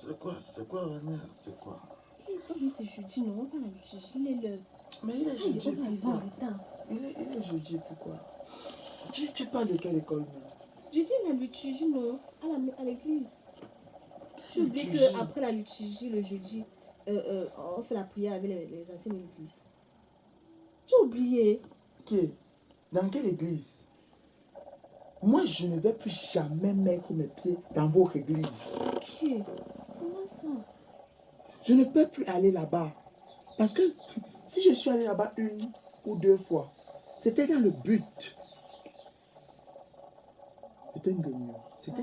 C'est quoi C'est quoi, Vanessa C'est quoi Aujourd'hui, c'est jeudi, non, pas la. Il est l'heure. Mais il est Il jeudi, arriver en retard. il est, il est jeudi, pourquoi tu, tu parles de quelle école, même Jeudi, la liturgie, non, à l'église. Tu oublies qu'après la liturgie, le jeudi, euh, euh, on fait la prière avec les, les anciens de l'église. Tu as oublié Qui Dans quelle église Moi, je ne vais plus jamais mettre mes pieds dans votre église. Ok. Comment ça? Je ne peux plus aller là-bas. Parce que si je suis allé là-bas une ou deux fois, c'était dans le but. C'était une gueule. C'était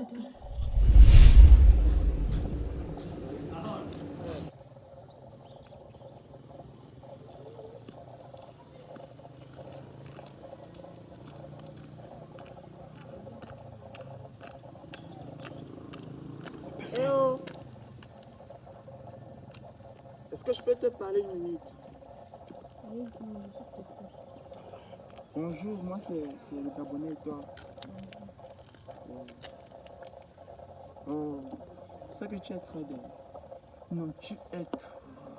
que je peux te parler une minute. Bonjour, moi c'est c'est le Gabonais et toi? Oh. Oh, sais que tu es très belle. Non, tu es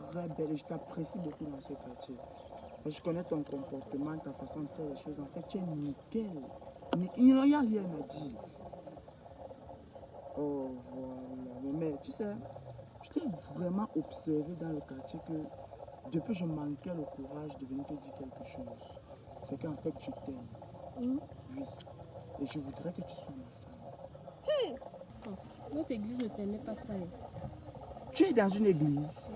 très belle et je t'apprécie beaucoup dans ce quartier. Je connais ton comportement, ta façon de faire les choses. En fait, tu es nickel. Ni- Il n'y a rien à dire. Oh, voilà. Mais, tu sais, t'ai vraiment observé dans le quartier que depuis je manquais le courage de venir te dire quelque chose. C'est qu'en fait, je t'aime. Hum? Oui. Et je voudrais que tu sois ma femme. Notre église ne permet pas ça. hein. Tu es dans une église.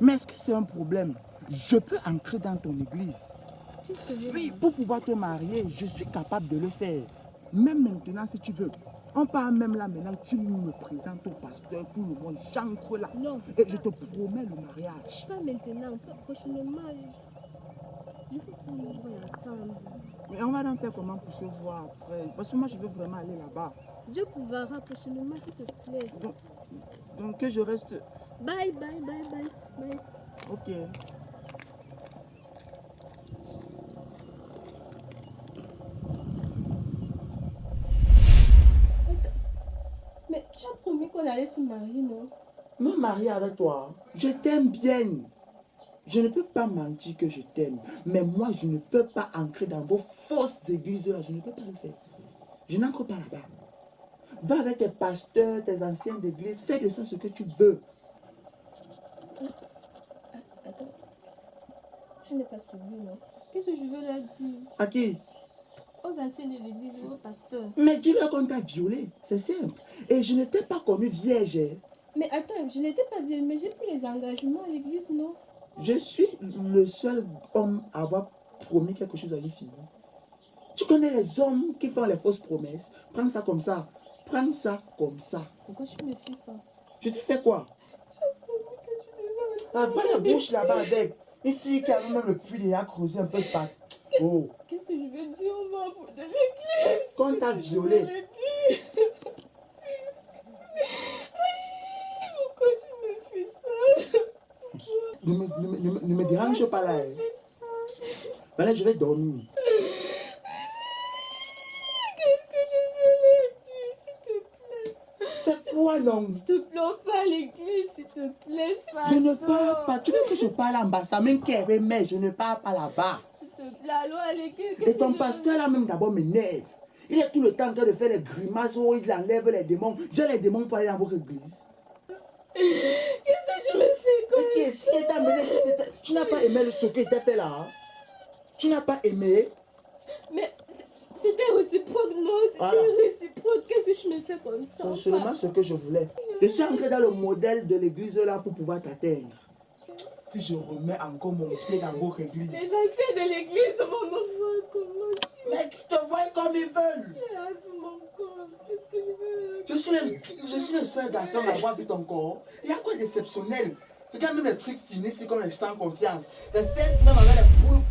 Mais est-ce que c'est un problème? Je peux entrer dans ton église. Tu Oui, pour pouvoir te marier, je suis capable de le faire. Même maintenant, si tu veux. On part même là maintenant, tu me présentes au pasteur, tout le monde, j'entre là. Non, Et je te promets le mariage. pas maintenant, pas prochainement. Je veux qu'on nous voie ensemble. Mais on va en faire comment pour se voir après? Parce que moi, je veux vraiment aller là-bas. Dieu pourra prochainement, s'il te plaît. Donc, donc que je reste... Bye, bye, bye, bye, bye. Ok. Mais tu as promis qu'on allait se marier, non? Me marier avec toi, je t'aime bien. Je ne peux pas mentir que je t'aime. Mais moi, je ne peux pas entrer dans vos fausses églises là. Je ne peux pas le faire. Je n'entre pas là-bas. Va avec tes pasteurs, tes anciens d'église. Fais de ça ce que tu veux. Attends. Je n'ai pas suivi, non Qu'est-ce que je veux leur dire? À qui? Aux anciens de l'église et aux pasteurs. Mais dis-leur qu'on t'a violé. C'est simple. Et je ne t'ai pas connue vierge. Mais attends, je n'étais pas vieille, mais j'ai pris les engagements à l'église, non? Je suis le seul homme à avoir promis quelque chose à une fille. Tu connais les hommes qui font les fausses promesses. Prends ça comme ça. Prends ça comme ça. Pourquoi tu me fais ça? Je t'ai fait quoi? Devais Ah, la bouche là-bas avec. Une fille qui a même le puits a creusé un peu pâte. Oh, Qu'est-ce que je vais dire aux membres de l'église? Qu'on t'a Qu'est-ce que violé. Je leur dire Pourquoi tu me fais ça ne me, ne me- ne ne me dérange pas là. hein. Fais ça Voilà, je vais dormir. Qu'est-ce que je leur dire, s'il te plaît? C'est quoi non S'il te plaît, pas à l'église, s'il te plaît. Je ne parle pas. Tu veux que je parle en bas, ça m'inquiète, mais je ne parle pas là-bas. À l'église. Et ton pasteur là même d'abord m'énerve. Il est tout le temps en train de faire des grimaces où il enlève les démons. J'ai les démons pour aller dans votre église. Qu'est-ce que je me fais comme Ok, si c'était- tu n'as pas aimé ce qu'il t'a fait là. hein? Tu n'as pas aimé? Mais c'était réciproque, non? C'était Voilà. réciproque. Qu'est-ce que tu me fais comme ça C'est seulement ce que je voulais. Je suis entré dans le modèle de l'église là pour pouvoir t'atteindre. Si je remets encore mon pied dans votre Les église. anciens de l'église vont me voir comment tu Mais qui te voient comme ils veulent. tu as vu mon corps. Qu'est-ce que je veux Je suis, le, je suis le seul garçon à avoir vu ton corps. Il y a quoi d'exceptionnel? Regarde même les trucs finis, c'est comme les sans confiance. Les fesses même avec les poules